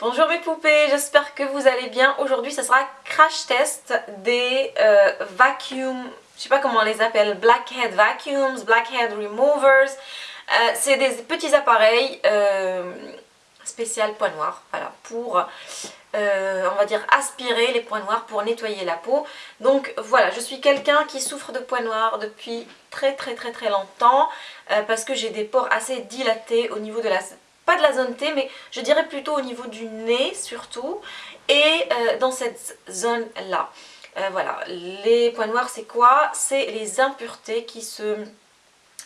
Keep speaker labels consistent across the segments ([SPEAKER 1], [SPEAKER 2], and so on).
[SPEAKER 1] Bonjour mes poupées, j'espère que vous allez bien. Aujourd'hui, ce sera crash test des euh, vacuum, je sais pas comment on les appelle, blackhead vacuums, blackhead removers. Euh, c'est des petits appareils euh, spécial poids noir, voilà, pour, on va dire, aspirer les points noirs pour nettoyer la peau. Donc voilà, je suis quelqu'un qui souffre de points noirs depuis très très très très longtemps, parce que j'ai des pores assez dilatés au niveau de la pas de la zone T, mais je dirais plutôt au niveau du nez surtout, et euh, dans cette zone-là. Euh, voilà, les points noirs c'est quoi? C'est les impuretés qui se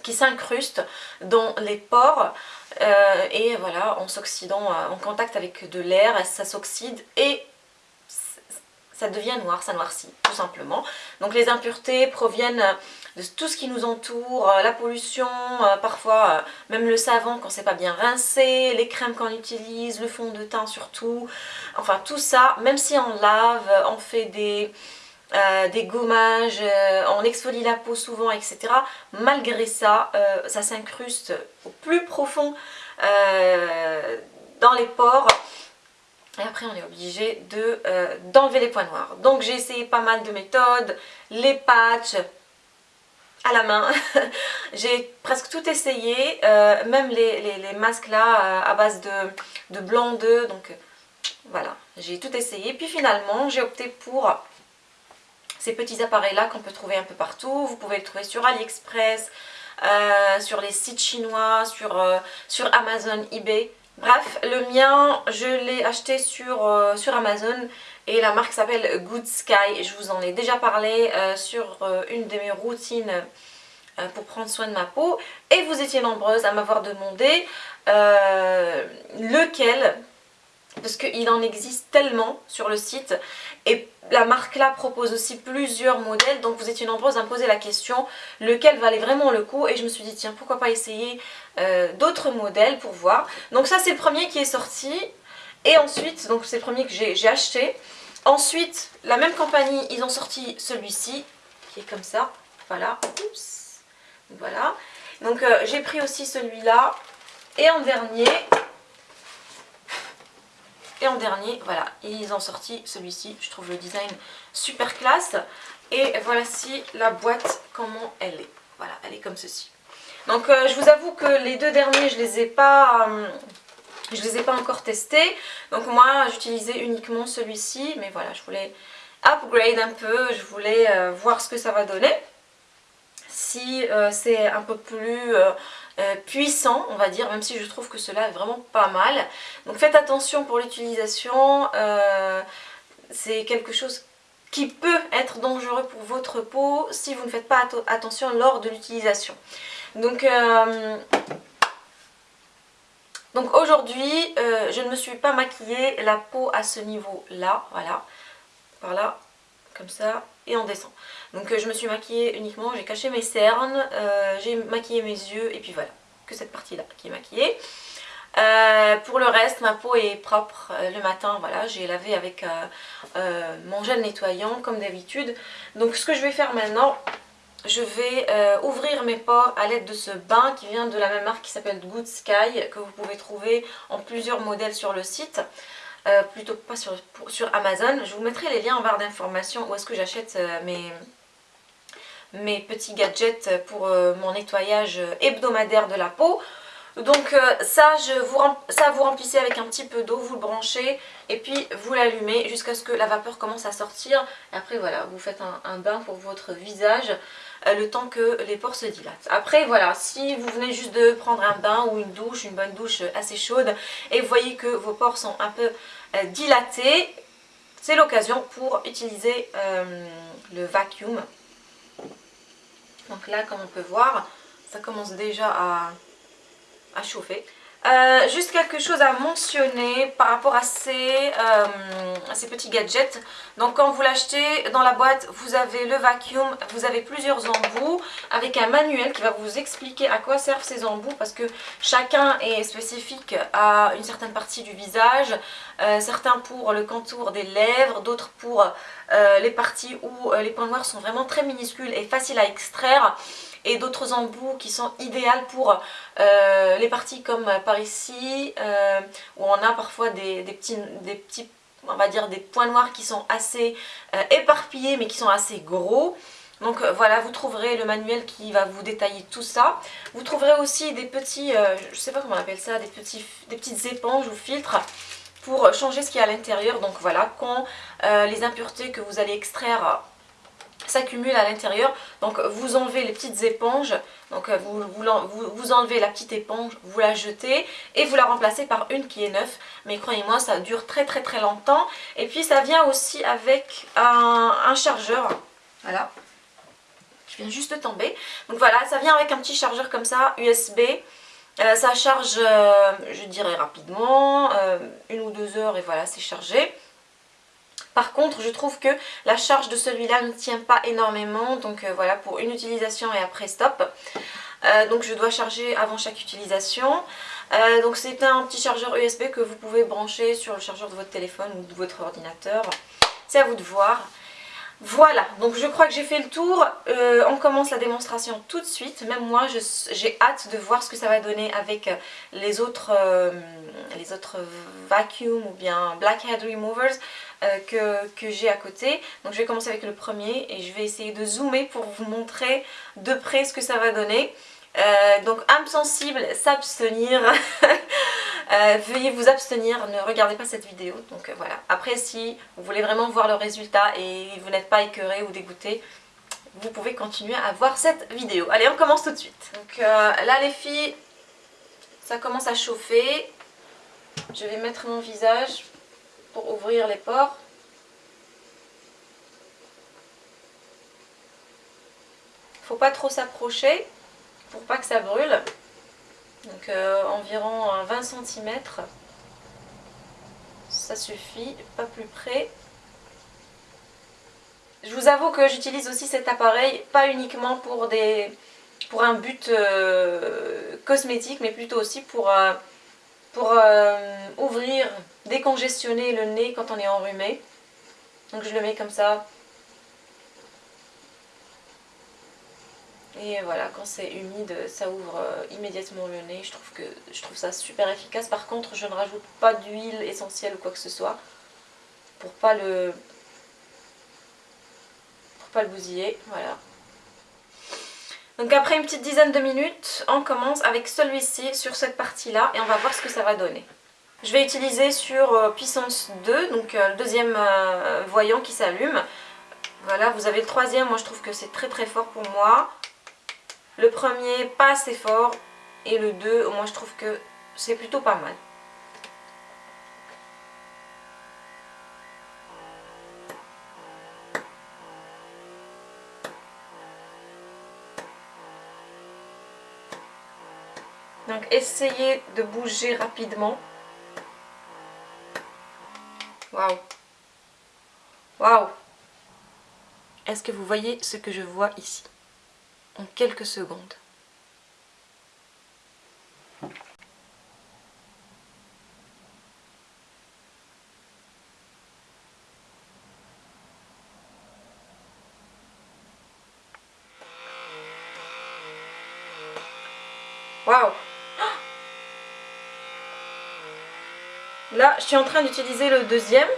[SPEAKER 1] qui s'incrustent dans les pores euh, et voilà en s'oxydant en contact avec de l'air ça s'oxyde et ça devient noir, ça noircit tout simplement donc les impuretés proviennent de tout ce qui nous entoure, euh, la pollution, euh, parfois euh, même le savon quand c'est pas bien rincé, les crèmes qu'on utilise, le fond de teint surtout, enfin tout ça, même si on lave, on fait des, des gommages, on exfolie la peau souvent, etc. Malgré ça, ça s'incruste au plus profond dans les pores. Et après on est obligé d'enlever les points noirs. Donc j'ai essayé pas mal de méthodes, les patchs, à la main. j'ai presque tout essayé, euh, même les, masques là euh, à base de, blanc d'œuf, donc euh, voilà, j'ai tout essayé. Puis finalement, j'ai opté pour ces petits appareils là qu'on peut trouver un peu partout. Vous pouvez les trouver sur AliExpress, sur les sites chinois, sur, sur Amazon, eBay. Bref, le mien, je l'ai acheté sur, sur Amazon et la marque s'appelle Good Sky. Je vous en ai déjà parlé euh, sur euh, une de mes routines euh, pour prendre soin de ma peau. Et vous étiez nombreuses à m'avoir demandé lequel, parce qu'il en existe tellement sur le site. Et la marque là propose aussi plusieurs modèles, donc vous étiez nombreuses à me poser la question lequel valait vraiment le coup? Et je me suis dit tiens pourquoi pas essayer d'autres modèles pour voir. Donc ça c'est le premier qui est sorti. Et ensuite, donc c'est le premier que j'ai acheté. Ensuite, la même compagnie, ils ont sorti celui-ci, qui est comme ça. Voilà. Oups. Voilà. Donc euh, j'ai pris aussi celui-là. Et en dernier, et en dernier, voilà, ils ont sorti celui-ci. Je trouve le design super classe. Et voici la boîte, comment elle est. Voilà, elle est comme ceci. Donc euh, je vous avoue que les deux derniers, je les ai pas... Euh, je les ai pas encore testés. Donc moi j'utilisais uniquement celui-ci. Mais voilà, je voulais upgrade un peu. Je voulais euh, voir ce que ça va donner. Si c'est un peu plus euh, puissant, on va dire. Même si je trouve que cela est vraiment pas mal. Donc faites attention pour l'utilisation. c'est quelque chose qui peut être dangereux pour votre peau si vous ne faites pas attention lors de l'utilisation. Donc donc aujourd'hui, euh, je ne me suis pas maquillée la peau à ce niveau-là, voilà, par là, comme ça, et on descend. Donc euh, je me suis maquillée uniquement, j'ai caché mes cernes, euh, j'ai maquillé mes yeux, et puis voilà, que cette partie-là qui est maquillée. pour le reste, ma peau est propre le matin, voilà, j'ai lavé avec mon gel nettoyant comme d'habitude. Donc ce que je vais faire maintenant, je vais euh, ouvrir mes pores à l'aide de ce bain qui vient de la même marque qui s'appelle Good Sky que vous pouvez trouver en plusieurs modèles sur le site euh, plutôt pas sur, sur, Amazon je vous mettrai les liens en barre d'informations où est-ce que j'achète euh, mes, mes petits gadgets pour mon nettoyage hebdomadaire de la peau donc ça, je vous, ça vous remplissez avec un petit peu d'eau, vous le branchez et puis vous l'allumez jusqu'à ce que la vapeur commence à sortir. Et après voilà, vous faites un bain pour votre visage. Euh, le temps que les pores se dilatent. Après voilà, si vous venez juste de prendre un bain ou une douche, une bonne douche assez chaude et vous voyez que vos pores sont un peu euh, dilatés, c'est l'occasion pour utiliser euh, le vacuum. Donc là comme on peut voir, ça commence déjà à chauffer. Euh, juste quelque chose à mentionner par rapport à ces, euh, ces petits gadgets. Donc quand vous l'achetez dans la boîte, vous avez le vacuum, vous avez plusieurs embouts avec un manuel qui va vous expliquer à quoi servent ces embouts parce que chacun est spécifique à une certaine partie du visage. Euh, certains pour le contour des lèvres, d'autres pour les parties où les points noirs sont vraiment très minuscules et faciles à extraire et d'autres embouts qui sont idéales pour euh, les parties comme par ici, où on a parfois des, petits, des petits, on va dire des points noirs qui sont assez éparpillés mais qui sont assez gros. Donc voilà, vous trouverez le manuel qui va vous détailler tout ça. Vous trouverez aussi des petits, je sais pas comment on appelle ça, des, petits, des petites éponges ou filtres pour changer ce qu'il y a à l'intérieur. Donc voilà, quand les impuretés que vous allez extraire s'accumule à l'intérieur. Donc vous enlevez les petites éponges, donc euh, vous, enlevez la petite éponge, vous la jetez et vous la remplacez par une qui est neuve. Mais croyez-moi, ça dure très très très longtemps. Et puis ça vient aussi avec un, chargeur. Voilà. Je viens juste de tomber. Donc voilà, ça vient avec un petit chargeur comme ça, USB. Euh, ça charge, euh, je dirais rapidement, une ou deux heures et voilà, c'est chargé. Par contre, je trouve que la charge de celui-là ne tient pas énormément. Donc euh, voilà, pour une utilisation et après stop. Euh, donc je dois charger avant chaque utilisation. Euh, donc c'est un petit chargeur USB que vous pouvez brancher sur le chargeur de votre téléphone ou de votre ordinateur. C'est à vous de voir. Voilà, donc je crois que j'ai fait le tour. on commence la démonstration tout de suite. Même moi, j'ai hâte de voir ce que ça va donner avec les autres, les autres vacuum ou bien blackhead removers. Euh, que, j'ai à côté. Donc je vais commencer avec le premier et je vais essayer de zoomer pour vous montrer de près ce que ça va donner. Euh, donc âme sensible, s'abstenir. Euh, veuillez vous abstenir, ne regardez pas cette vidéo. Donc voilà. Après si vous voulez vraiment voir le résultat et vous n'êtes pas écœuré ou dégoûté, vous pouvez continuer à voir cette vidéo. Allez, on commence tout de suite. Donc là les filles, ça commence à chauffer. Je vais mettre mon visage pour ouvrir les pores. Faut pas trop s'approcher pour pas que ça brûle. Donc euh, environ 20 cm. Ça suffit, pas plus près. Je vous avoue que j'utilise aussi cet appareil, pas uniquement pour, des, pour un but euh, cosmétique, mais plutôt aussi pour, euh, pour ouvrir décongestionner le nez quand on est enrhumé. Donc je le mets comme ça. Et voilà, quand c'est humide, ça ouvre euh, immédiatement le nez. Je trouve, que, je trouve ça super efficace. Par contre, je ne rajoute pas d'huile essentielle ou quoi que ce soit. Pour pas le... Pour pas le bousiller. Voilà. Donc après une petite dizaine de minutes, on commence avec celui-ci sur cette partie-là. Et on va voir ce que ça va donner. Je vais utiliser sur euh, puissance 2, donc euh, le deuxième voyant qui s'allume. Voilà, vous avez le troisième, moi je trouve que c'est très très fort pour moi. Le premier, pas assez fort. Et le 2, moi je trouve que c'est plutôt pas mal. Donc essayez de bouger rapidement. Waouh Waouh Est-ce que vous voyez ce que je vois ici? En quelques secondes. Waouh Là, je suis en train d'utiliser le deuxième,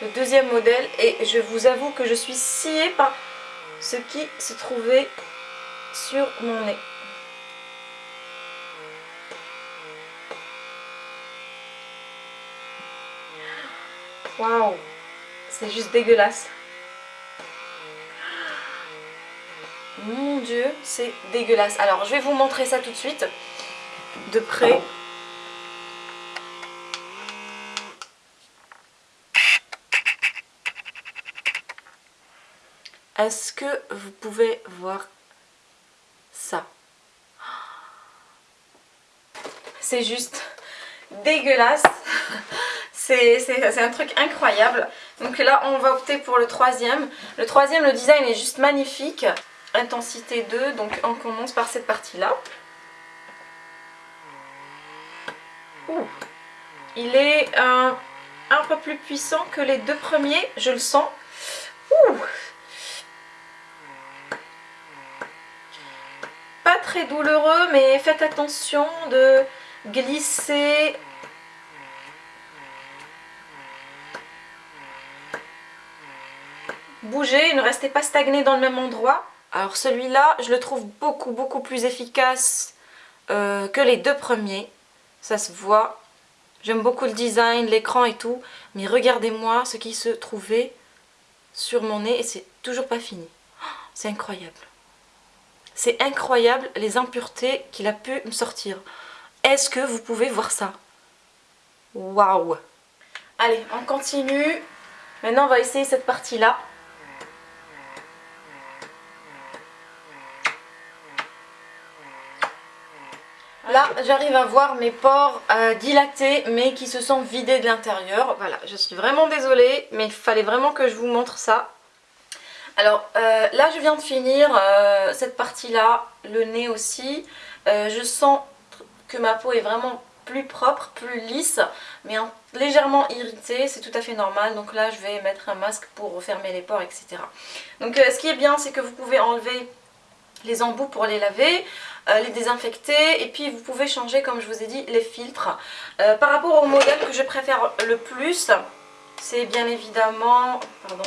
[SPEAKER 1] le deuxième modèle, et je vous avoue que je suis sciée par ce qui se trouvait sur mon nez. Waouh C'est juste dégueulasse. Mon dieu, c'est dégueulasse. Alors, je vais vous montrer ça tout de suite, de près. Est-ce que vous pouvez voir ça? C'est juste dégueulasse. C'est un truc incroyable. Donc là, on va opter pour le troisième. Le troisième, le design est juste magnifique. Intensité 2, donc on commence par cette partie-là. Il est un, un peu plus puissant que les deux premiers, je le sens. Ouh très douloureux mais faites attention de glisser bougez, ne restez pas stagné dans le même endroit. Alors celui-là, je le trouve beaucoup beaucoup plus efficace euh, que les deux premiers. Ça se voit. J'aime beaucoup le design, l'écran et tout. Mais regardez-moi ce qui se trouvait sur mon nez et c'est toujours pas fini. C'est incroyable. C'est incroyable les impuretés qu'il a pu me sortir. Est-ce que vous pouvez voir ça? Waouh Allez, on continue. Maintenant, on va essayer cette partie-là. Là, j'arrive à voir mes pores euh, dilatés, mais qui se sont vidés de l'intérieur. Voilà, je suis vraiment désolée, mais il fallait vraiment que je vous montre ça. Alors, euh, là, je viens de finir euh, cette partie-là, le nez aussi. je sens que ma peau est vraiment plus propre, plus lisse, mais légèrement irritée, c'est tout à fait normal. Donc là, je vais mettre un masque pour refermer les pores, etc. Donc, ce qui est bien, c'est que vous pouvez enlever les embouts pour les laver, euh, les désinfecter et puis vous pouvez changer comme je vous ai dit les filtres. Euh, par rapport au modèle que je préfère le plus, c'est bien évidemment... Pardon,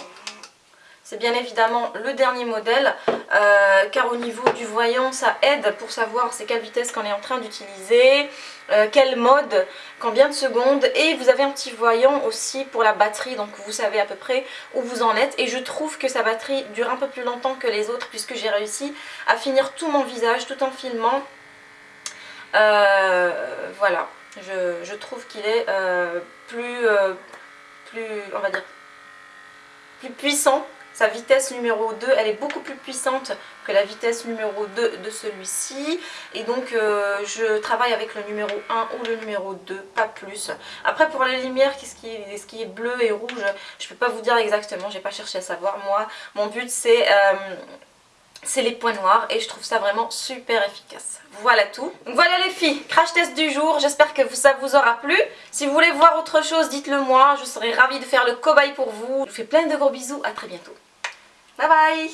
[SPEAKER 1] c'est bien évidemment le dernier modèle euh, car au niveau du voyant ça aide pour savoir c'est quelle vitesse qu'on est en train d'utiliser, euh, quel mode, combien de secondes et vous avez un petit voyant aussi pour la batterie donc vous savez à peu près où vous en êtes et je trouve que sa batterie dure un peu plus longtemps que les autres puisque j'ai réussi à finir tout mon visage tout en filmant. Euh, voilà, je, trouve qu'il est plus, plus, on va dire, plus puissant sa vitesse numéro 2, elle est beaucoup plus puissante que la vitesse numéro 2 de celui-ci. Et donc euh, je travaille avec le numéro 1 ou le numéro 2, pas plus. Après pour les lumières, qu'est-ce qui, est, ce qui est bleu et rouge, je ne peux pas vous dire exactement, j'ai pas cherché à savoir. Moi, mon but c'est... Euh, c'est les points noirs et je trouve ça vraiment super efficace. Voilà tout. Voilà les filles, crash test du jour, j'espère que ça vous aura plu. Si vous voulez voir autre chose, dites-le moi, je serai ravie de faire le cobaye pour vous. Je vous fais plein de gros bisous, à très bientôt. Bye bye